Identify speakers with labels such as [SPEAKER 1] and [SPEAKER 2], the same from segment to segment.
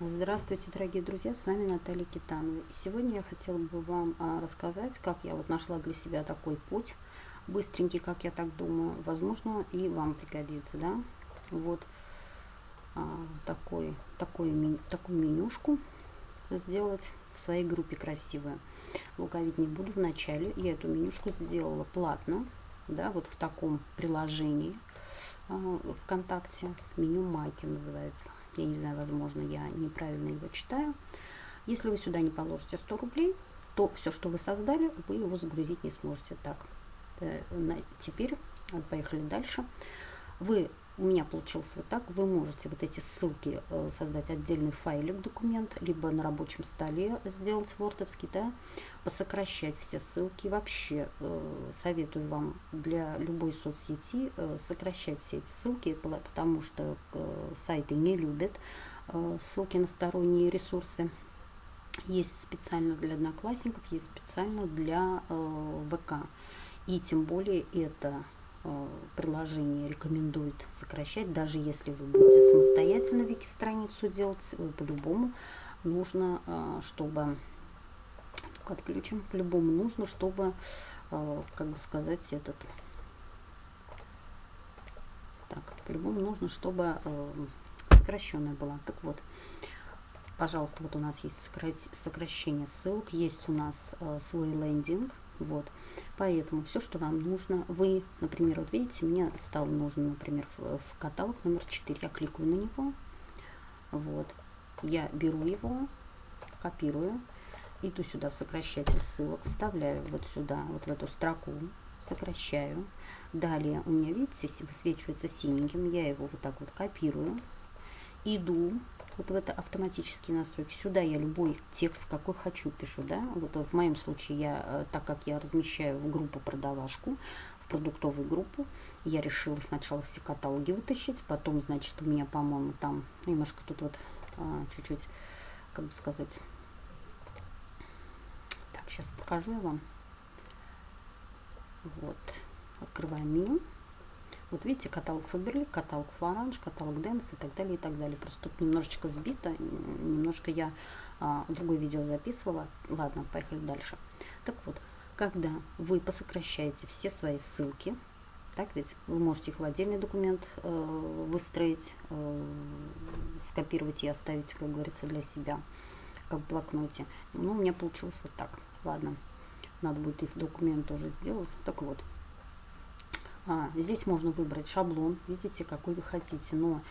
[SPEAKER 1] Здравствуйте, дорогие друзья, с вами Наталья Китанова. Сегодня я хотела бы вам а, рассказать, как я вот нашла для себя такой путь, быстренький, как я так думаю, возможно, и вам пригодится, да. Вот а, такой, такой, такую менюшку сделать в своей группе красивую. Лукавить не буду в начале, я эту менюшку сделала платно, да, вот в таком приложении а, ВКонтакте, меню Майки называется я не знаю, возможно, я неправильно его читаю. Если вы сюда не положите 100 рублей, то все, что вы создали, вы его загрузить не сможете. Так, э, теперь поехали дальше. Вы у меня получилось вот так. Вы можете вот эти ссылки э, создать отдельный файлик, документ, либо на рабочем столе сделать вордовский, да, посокращать все ссылки. Вообще э, советую вам для любой соцсети э, сокращать все эти ссылки, потому что сайты не любят ссылки на сторонние ресурсы. Есть специально для одноклассников, есть специально для ВК. И тем более это приложение рекомендует сокращать, даже если вы будете самостоятельно вики-страницу делать, по-любому нужно, э, чтобы отключим, по-любому нужно, чтобы, э, как бы сказать, этот, так, по-любому нужно, чтобы сокращенная была. Так вот, пожалуйста, вот у нас есть сокращение ссылок, есть у нас свой лендинг, вот. Поэтому все, что вам нужно, вы, например, вот видите, мне стало нужно, например, в, в каталог номер 4. Я кликаю на него. Вот. Я беру его, копирую, иду сюда в сокращатель ссылок, вставляю вот сюда, вот в эту строку, сокращаю. Далее у меня, видите, высвечивается синеньким, я его вот так вот копирую, иду вот в это автоматические настройки. Сюда я любой текст, какой хочу, пишу, да. Вот в моем случае я, э, так как я размещаю в группу продавашку, в продуктовую группу, я решила сначала все каталоги вытащить, потом, значит, у меня, по-моему, там немножко тут вот а, чуть-чуть, как бы сказать, так, сейчас покажу я вам. Вот, открываем меню. Вот видите, каталог Фаберлик, каталог Флоранж, каталог Дэнс и так далее, и так далее. Просто тут немножечко сбито, немножко я а, другое видео записывала. Ладно, поехали дальше. Так вот, когда вы посокращаете все свои ссылки, так ведь вы можете их в отдельный документ э, выстроить, э, скопировать и оставить, как говорится, для себя, как в блокноте. Ну, у меня получилось вот так. Ладно, надо будет и в документ тоже сделать. Так вот, а, здесь можно выбрать шаблон, видите, какой вы хотите, но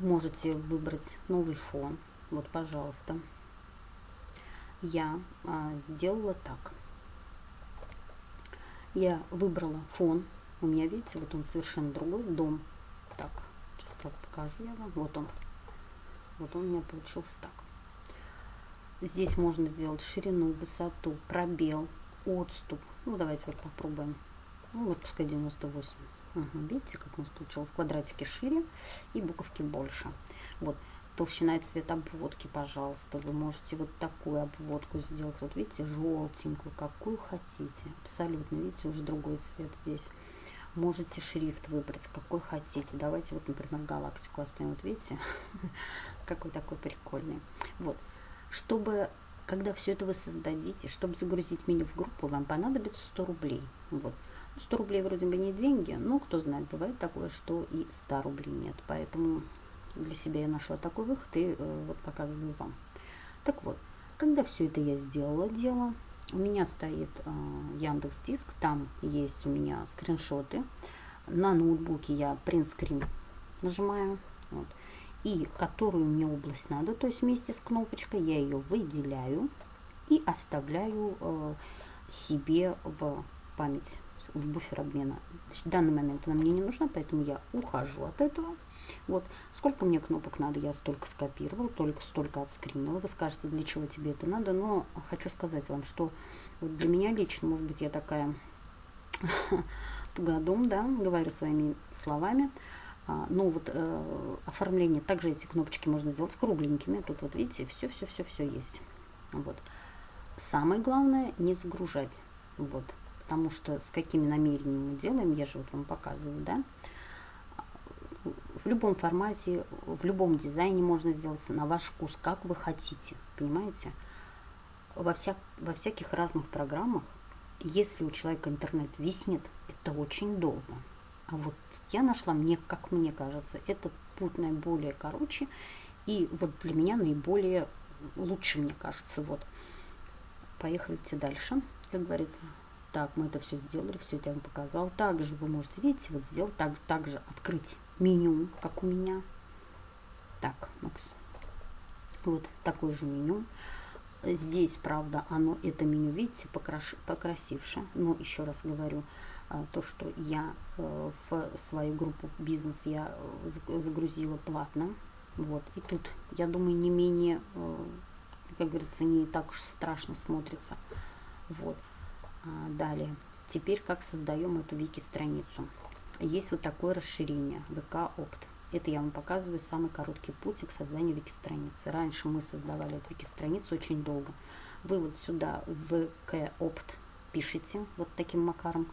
[SPEAKER 1] можете выбрать новый фон. Вот, пожалуйста. Я а, сделала так. Я выбрала фон. У меня, видите, вот он совершенно другой дом. Так, сейчас покажу я вам. Вот он. Вот он у меня получился так. Здесь можно сделать ширину, высоту, пробел, отступ. Ну, давайте вот попробуем. Ну, вот пускай 98. Угу, видите, как у нас получилось? Квадратики шире и буковки больше. Вот, толщина и цвет обводки, пожалуйста. Вы можете вот такую обводку сделать. Вот видите, желтенькую, какую хотите. Абсолютно, видите, уже другой цвет здесь. Можете шрифт выбрать, какой хотите. Давайте вот, например, галактику оставим. Вот видите, какой такой прикольный. Вот, чтобы когда все это вы создадите, чтобы загрузить меню в группу, вам понадобится 100 рублей. Вот. 100 рублей вроде бы не деньги, но кто знает, бывает такое, что и 100 рублей нет. Поэтому для себя я нашла такой выход и э, вот показываю вам. Так вот, когда все это я сделала дело, у меня стоит э, Яндекс Диск, там есть у меня скриншоты. На ноутбуке я принтскрин нажимаю. Вот и которую мне область надо, то есть вместе с кнопочкой я ее выделяю и оставляю э, себе в память, в буфер обмена. В данный момент она мне не нужна, поэтому я ухожу от этого. Вот, сколько мне кнопок надо, я столько скопировал, только столько отскринила. Вы скажете, для чего тебе это надо, но хочу сказать вам, что вот для меня лично, может быть, я такая тугодум, да, говорю своими словами, ну вот э, оформление, также эти кнопочки можно сделать кругленькими. Тут вот видите, все-все-все-все есть. Вот. Самое главное не загружать. Вот. Потому что с какими намерениями мы делаем, я же вот вам показываю, да. В любом формате, в любом дизайне можно сделать на ваш вкус, как вы хотите, понимаете? Во, вся, во всяких разных программах, если у человека интернет виснет, это очень долго. А вот я нашла, мне, как мне кажется, этот путь наиболее короче, и вот для меня наиболее лучше, мне кажется, вот. Поехали дальше, как говорится. Так, мы это все сделали, все это я вам показала. Также вы можете, видите, вот сделать так, также открыть меню, как у меня. Так, Макс. Вот такое же меню. Здесь, правда, оно, это меню, видите, покраш, покрасивше. Но еще раз говорю, то, что я э, в свою группу бизнес я э, загрузила платно. Вот. И тут, я думаю, не менее, э, как говорится, не так уж страшно смотрится. Вот. А, далее. Теперь как создаем эту вики-страницу. Есть вот такое расширение VK Opt. Это я вам показываю самый короткий путь к созданию вики-страницы. Раньше мы создавали эту вики-страницу очень долго. Вы вот сюда в VK Opt пишите вот таким макаром.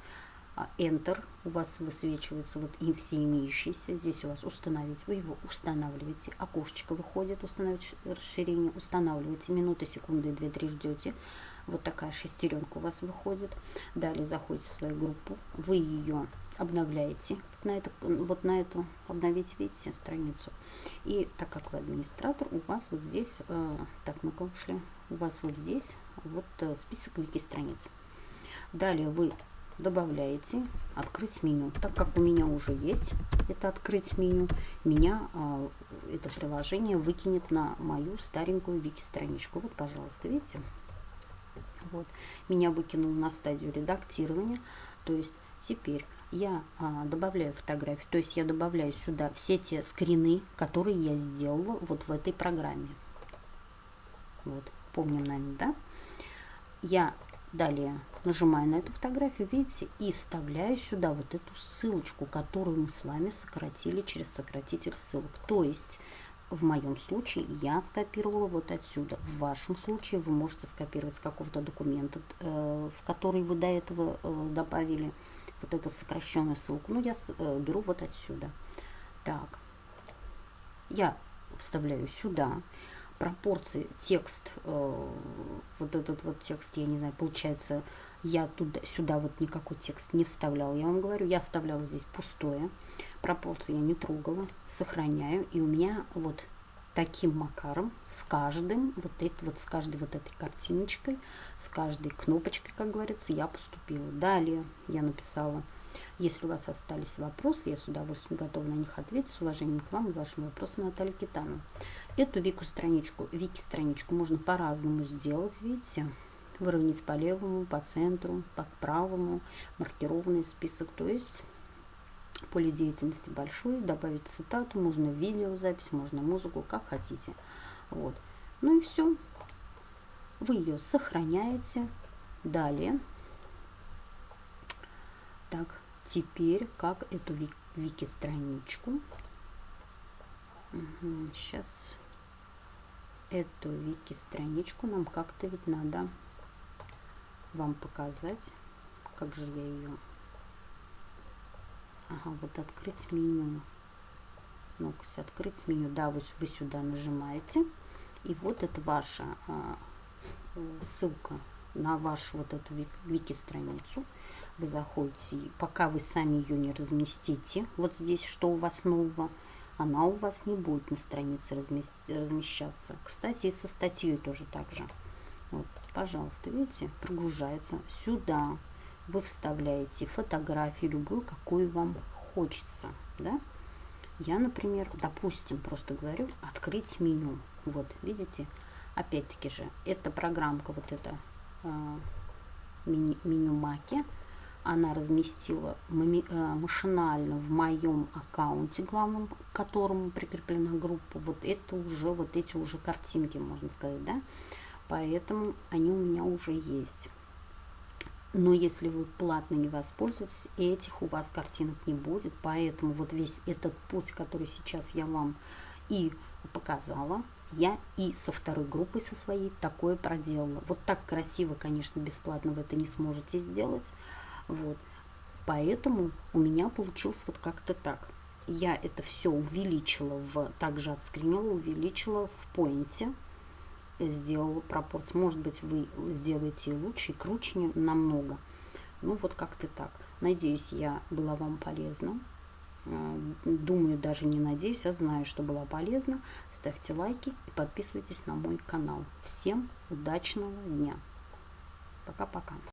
[SPEAKER 1] А, Enter у вас высвечивается вот и все имеющиеся. Здесь у вас установить. Вы его устанавливаете. Окошечко выходит. Установить расширение. Устанавливаете. Минуты, секунды, две-три ждете. Вот такая шестеренка у вас выходит. Далее заходите в свою группу, вы ее обновляете вот на, это, вот на эту, обновить, видите, страницу. И так как вы администратор, у вас вот здесь, э, так, мы ушли, у вас вот здесь вот э, список вики-страниц. Далее вы добавляете открыть меню. Так как у меня уже есть это открыть меню, меня э, это приложение выкинет на мою старенькую вики-страничку. Вот, пожалуйста, видите? Вот. Меня выкинул на стадию редактирования. То есть теперь я а, добавляю фотографии, то есть я добавляю сюда все те скрины, которые я сделала вот в этой программе. Вот, помним, наверное, да? Я далее нажимаю на эту фотографию, видите, и вставляю сюда вот эту ссылочку, которую мы с вами сократили через сократитель ссылок. То есть в моем случае я скопировала вот отсюда. В вашем случае вы можете скопировать с какого-то документа, э, в который вы до этого э, добавили вот эту сокращенную ссылку. Ну, я э, беру вот отсюда. Так, я вставляю сюда пропорции текст, вот этот вот текст, я не знаю, получается, я туда, сюда вот никакой текст не вставляла. Я вам говорю, я оставляла здесь пустое. Пропорции я не трогала, сохраняю. И у меня вот таким макаром с каждым, вот это вот с каждой вот этой картиночкой, с каждой кнопочкой, как говорится, я поступила. Далее я написала, если у вас остались вопросы, я с удовольствием готова на них ответить. С уважением к вам и вашим вопросам, Наталья Китанова. Эту вики-страничку, вики-страничку можно по-разному сделать, видите, выровнять по левому, по центру, по правому, маркированный список. То есть поле деятельности большое, добавить цитату, можно видеозапись, можно музыку, как хотите. Вот. Ну и все. Вы ее сохраняете. Далее. Так, теперь как эту вики-страничку. Угу, сейчас эту вики-страничку нам как-то ведь надо вам показать, как же я ее... Ага, вот открыть меню. ну открыть меню. Да, вот вы сюда нажимаете. И вот это ваша а, ссылка на вашу вот эту вики-страницу. Вы заходите, пока вы сами ее не разместите, вот здесь, что у вас нового, она у вас не будет на странице размещаться. Кстати, и со статьей тоже так же. Вот, пожалуйста, видите, прогружается сюда. Вы вставляете фотографию любую, какую вам хочется, да? Я, например, допустим, просто говорю, открыть меню. Вот, видите, опять-таки же, эта программка, вот эта э, меню, меню Маки, она разместила э, машинально в моем аккаунте главном, к которому прикреплена группа, вот это уже, вот эти уже картинки, можно сказать, да, поэтому они у меня уже есть. Но если вы платно не воспользуетесь, этих у вас картинок не будет. Поэтому вот весь этот путь, который сейчас я вам и показала, я и со второй группой, со своей, такое проделала. Вот так красиво, конечно, бесплатно вы это не сможете сделать. Вот. Поэтому у меня получилось вот как-то так. я это все увеличила в, также отскринила, увеличила в поинте, сделала пропорцию. Может быть, вы сделаете лучше и круче намного. Ну, вот как-то так. Надеюсь, я была вам полезна. Э, думаю, даже не надеюсь, а знаю, что была полезна. Ставьте лайки и подписывайтесь на мой канал. Всем удачного дня. Пока-пока.